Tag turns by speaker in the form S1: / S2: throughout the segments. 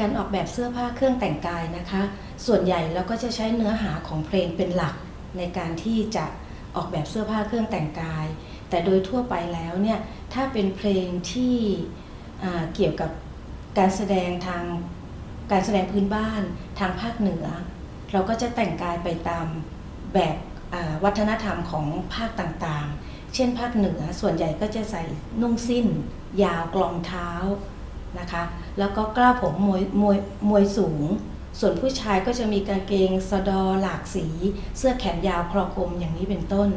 S1: การออกแบบเสื้อผ้าเครื่องแต่งกายนะคะ ส่วนใหญ่เราก็จะใช้เนื้อหาของเพลงเป็นหลัก ในการที่จะออกแบบเสื้อผ้าเครื่องแต่งกาย แต่โดยทั่วไปแล้วเนี่ยถ้าเป็นเพลงที่เกี่ยวกับการแสดงทางการแสดงพื้นบ้านทางภาคเหนือ เราก็จะแต่งกายไปตามแบบวัฒนธรรมของภาคต่างๆ เช่นภาคเหนือส่วนใหญ่ก็จะใส่นุ่งสิ้น ยาวกลองเท้า นะคะ แล้วก็กล้าผมมวยมวยมวยสูง ส่วนผู้ชายก็จะมีกางเกงสะดอหลากสี เสื้อแขนยาวคลอกลมอย่างนี้เป็นต้น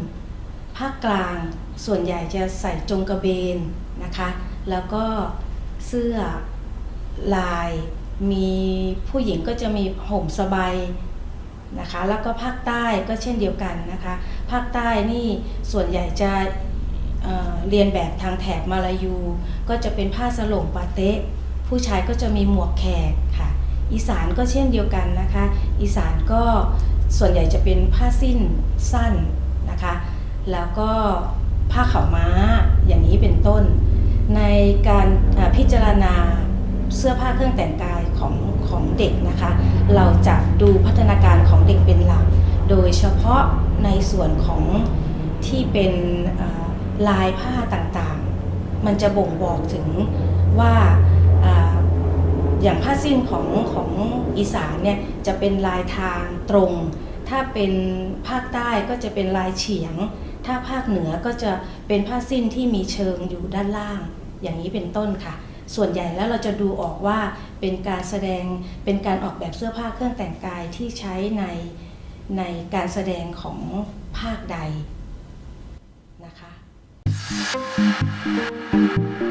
S1: ภาคกลางส่วนใหญ่จะใส่จงกระเบนนะคะ แล้วก็เสื้อลายมีผู้หญิงก็จะมีห่มสบายนะคะ แล้วก็ภาคใต้ก็เช่นเดียวกันนะคะ ภาคใต้นี่ส่วนใหญ่จะ เรียนแบบทางแถบมาลายู ก็จะเป็นผ้าสโลงปาเต๊ะผู้ชายก็จะมีหมวกแขกค่ะ อีสานก็เช่นเดียวกันนะคะ อีสานก็ส่วนใหญ่จะเป็นผ้าสิ้นสั้นนะคะ แล้วก็ผ้าขาวม้าอย่างนี้เป็นต้น ในการพิจารณาเสื้อผ้าเครื่องแต่งกายของของเด็กนะคะ เราจะดูพัฒนาการของเด็กเป็นหลัก โดยเฉพาะในส่วนของที่เป็น ลายผ้าต่างๆ มันจะบ่งบอกถึงว่าออย่างผ้าสิ้นของของอีสานเนี่ยจะเป็นลายทางตรง ถ้าเป็นภาคใต้ก็จะเป็นลายเฉียง ถ้าภาคเหนือก็จะเป็นผ้าสิ้นที่มีเชิงอยู่ด้านล่าง อย่างนี้เป็นต้นค่ะ ส่วนใหญ่แล้วเราจะดูออกว่าเป็นการแสดงเป็นการออกแบบเสื้อผ้าเครื่องแต่งกายที่ใช้ในในการแสดงของภาคใดนะคะ thank you